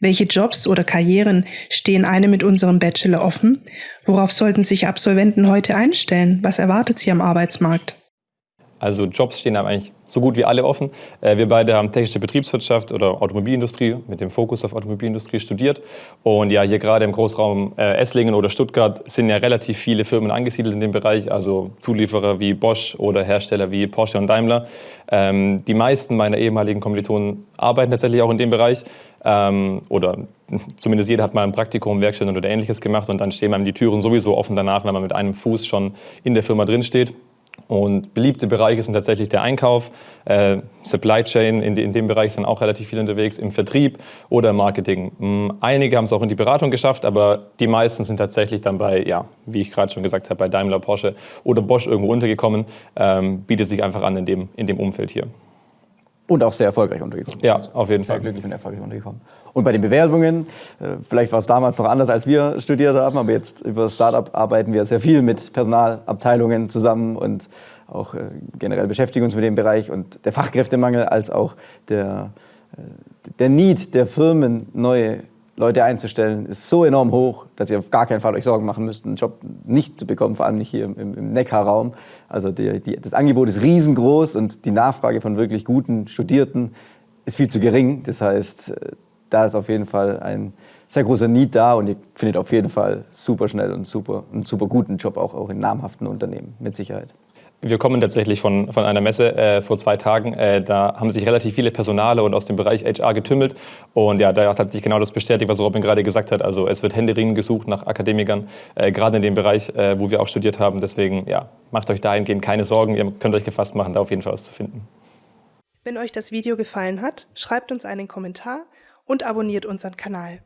Welche Jobs oder Karrieren stehen einem mit unserem Bachelor offen? Worauf sollten sich Absolventen heute einstellen? Was erwartet sie am Arbeitsmarkt? Also Jobs stehen eigentlich so gut wie alle offen. Äh, wir beide haben technische Betriebswirtschaft oder Automobilindustrie mit dem Fokus auf Automobilindustrie studiert. Und ja, hier gerade im Großraum äh, Esslingen oder Stuttgart sind ja relativ viele Firmen angesiedelt in dem Bereich, also Zulieferer wie Bosch oder Hersteller wie Porsche und Daimler. Ähm, die meisten meiner ehemaligen Kommilitonen arbeiten tatsächlich auch in dem Bereich. Ähm, oder zumindest jeder hat mal ein Praktikum, Werkstätten oder ähnliches gemacht und dann stehen einem die Türen sowieso offen danach, wenn man mit einem Fuß schon in der Firma drin steht. Und beliebte Bereiche sind tatsächlich der Einkauf, äh, Supply Chain, in, in, dem Bereich sind auch relativ viele unterwegs, im Vertrieb oder im Marketing. Hm, einige haben es auch in die Beratung geschafft, aber die meisten sind tatsächlich dann bei, ja, wie ich gerade schon gesagt habe, bei Daimler, Porsche oder Bosch irgendwo untergekommen. Ähm, bietet sich einfach an in dem, in dem Umfeld hier. Und auch sehr erfolgreich untergekommen. Ja, auf jeden sehr Fall. Sehr glücklich und erfolgreich untergekommen. Und bei den Bewerbungen, äh, vielleicht war es damals noch anders, als wir studiert haben, aber jetzt über Startup arbeiten wir sehr viel mit Personalabteilungen zusammen und auch äh, generell beschäftigen uns mit dem Bereich. Und der Fachkräftemangel als auch der, äh, der Need der Firmen, neue Leute einzustellen, ist so enorm hoch, dass ihr auf gar keinen Fall euch Sorgen machen müsst, einen Job nicht zu bekommen, vor allem nicht hier im, im Neckarraum. Also die, die, das Angebot ist riesengroß und die Nachfrage von wirklich guten Studierten ist viel zu gering. Das heißt, da ist auf jeden Fall ein sehr großer Need da und ihr findet auf jeden Fall super schnell und super, einen super guten Job auch, auch in namhaften Unternehmen, mit Sicherheit. Wir kommen tatsächlich von, von einer Messe äh, vor zwei Tagen. Äh, da haben sich relativ viele Personale und aus dem Bereich HR getümmelt. Und ja, da hat sich genau das bestätigt, was Robin gerade gesagt hat. Also es wird händeringend gesucht nach Akademikern, äh, gerade in dem Bereich, äh, wo wir auch studiert haben. Deswegen ja, macht euch dahingehend keine Sorgen. Ihr könnt euch gefasst machen, da auf jeden Fall was zu finden. Wenn euch das Video gefallen hat, schreibt uns einen Kommentar und abonniert unseren Kanal.